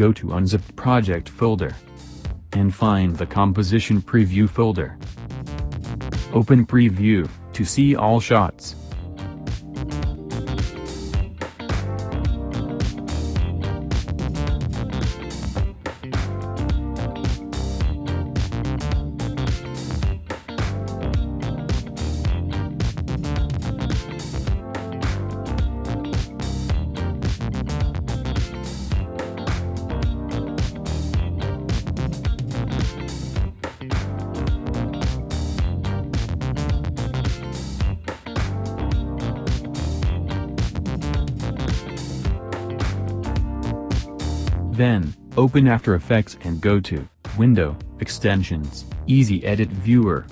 go to unzipped project folder. And find the composition preview folder. Open preview, to see all shots. Then, open After Effects and go to Window, Extensions, Easy Edit Viewer.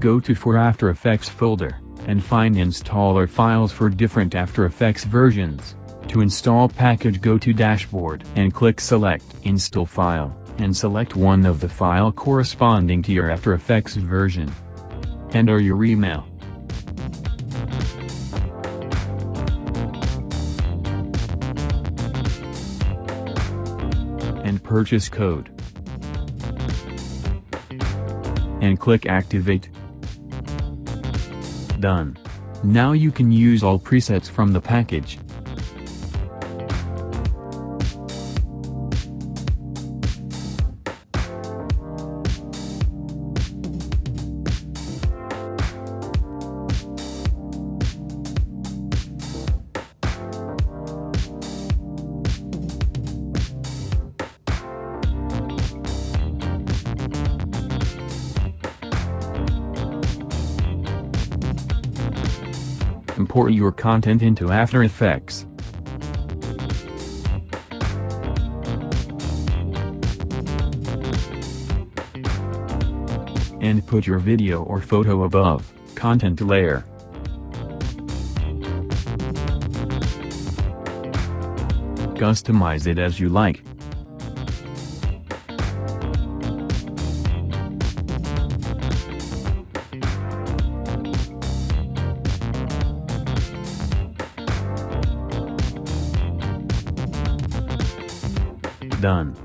Go to For After Effects folder, and find installer files for different After Effects versions. To install package go to Dashboard and click Select Install File, and select one of the file corresponding to your After Effects version. Enter your email. And purchase code. And click Activate. Done. Now you can use all presets from the package. Import your content into After Effects. And put your video or photo above, content layer. Customize it as you like. Done.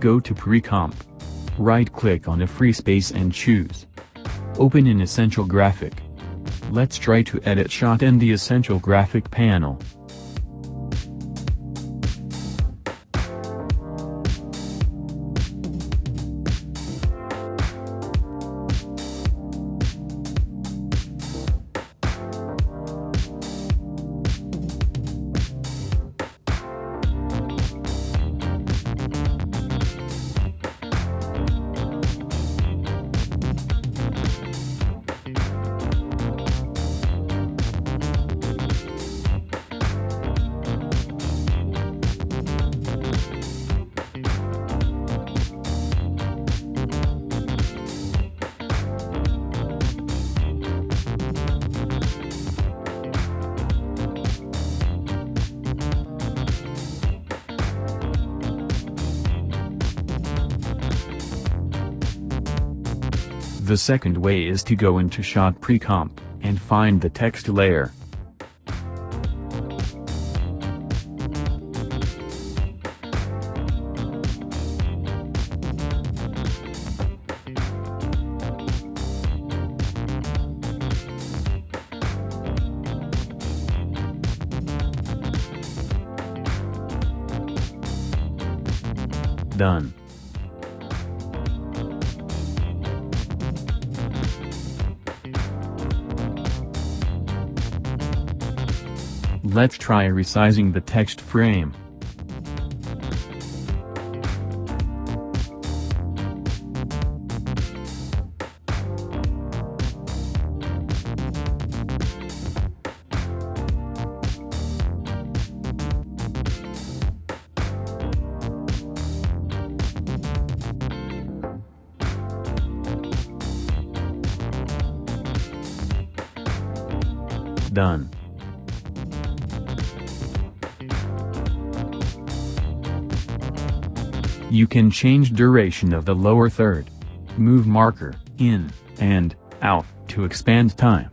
Go to Pre-Comp. Right-click on a free space and choose. Open an Essential Graphic. Let's try to edit shot in the Essential Graphic panel. The second way is to go into Shot Pre-Comp, and find the text layer. Done. Let's try resizing the text frame. Done. You can change duration of the lower third. Move marker, in, and, out, to expand time.